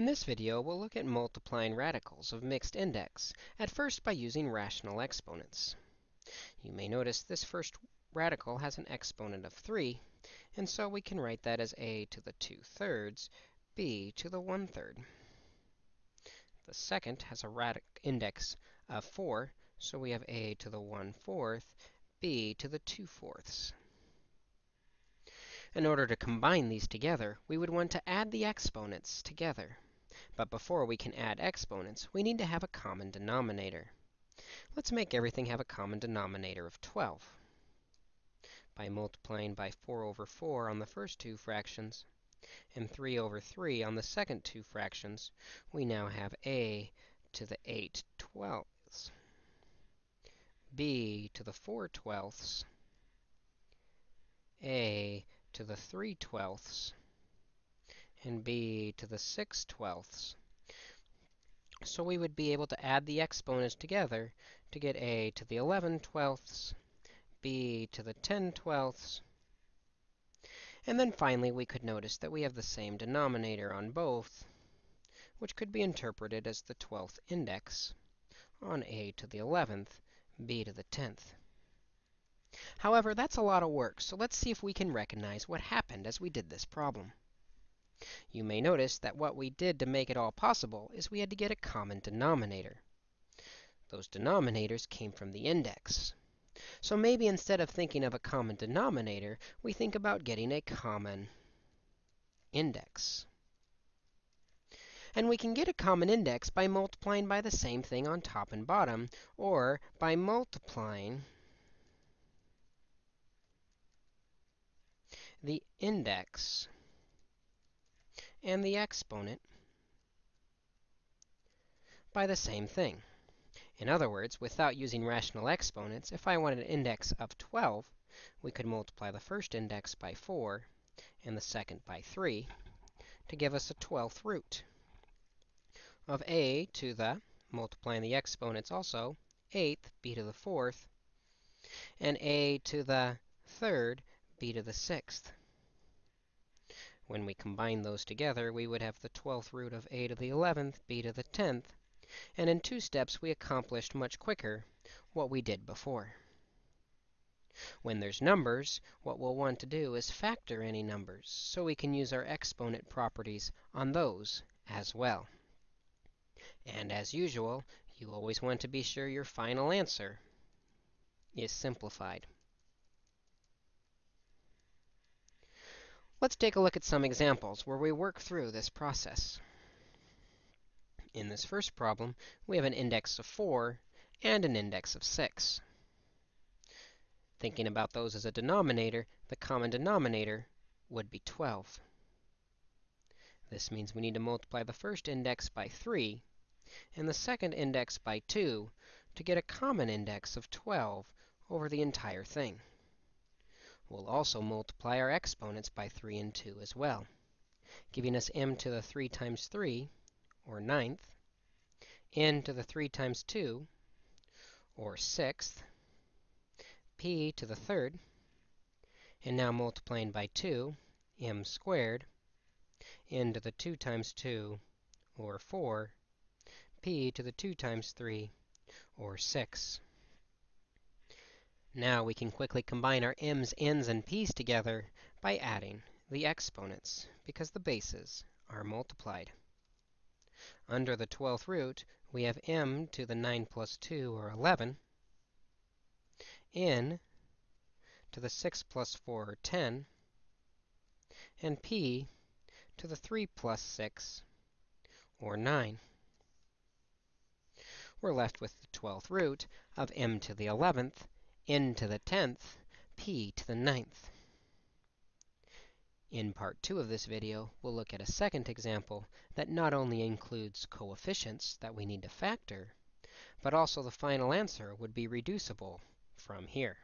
In this video, we'll look at multiplying radicals of mixed index, at first by using rational exponents. You may notice this first radical has an exponent of 3, and so we can write that as a to the 2 thirds, b to the 1 third. The second has a radic index of 4, so we have a to the 1 fourth, b to the 2 fourths. In order to combine these together, we would want to add the exponents together. But before we can add exponents, we need to have a common denominator. Let's make everything have a common denominator of 12. By multiplying by 4 over 4 on the first two fractions, and 3 over 3 on the second two fractions, we now have a to the 8 twelfths, b to the 4 twelfths, a to the 3 twelfths, and b to the 6 twelfths. So we would be able to add the exponents together to get a to the 11 twelfths, b to the 10 twelfths, and then finally we could notice that we have the same denominator on both, which could be interpreted as the 12th index on a to the 11th, b to the 10th. However, that's a lot of work, so let's see if we can recognize what happened as we did this problem. You may notice that what we did to make it all possible is we had to get a common denominator. Those denominators came from the index. So maybe instead of thinking of a common denominator, we think about getting a common index. And we can get a common index by multiplying by the same thing on top and bottom, or by multiplying the index and the exponent by the same thing. In other words, without using rational exponents, if I wanted an index of 12, we could multiply the first index by 4 and the second by 3 to give us a 12th root of a to the, multiplying the exponents also, 8th, b to the 4th, and a to the 3rd, b to the 6th. When we combine those together, we would have the 12th root of a to the 11th, b to the 10th, and in two steps we accomplished much quicker what we did before. When there's numbers, what we'll want to do is factor any numbers, so we can use our exponent properties on those as well. And as usual, you always want to be sure your final answer is simplified. Let's take a look at some examples where we work through this process. In this first problem, we have an index of 4 and an index of 6. Thinking about those as a denominator, the common denominator would be 12. This means we need to multiply the first index by 3 and the second index by 2 to get a common index of 12 over the entire thing. We'll also multiply our exponents by 3 and 2 as well, giving us m to the 3 times 3, or ninth, n to the 3 times 2, or sixth, p to the third, and now multiplying by 2, m squared, n to the 2 times 2, or 4, p to the 2 times 3, or 6. Now we can quickly combine our m's, n's, and p's together by adding the exponents, because the bases are multiplied. Under the 12th root, we have m to the 9 plus 2, or 11, n to the 6 plus 4, or 10, and p to the 3 plus 6, or 9. We're left with the 12th root of m to the 11th, n to the 10th, p to the ninth. In part 2 of this video, we'll look at a second example that not only includes coefficients that we need to factor, but also the final answer would be reducible from here.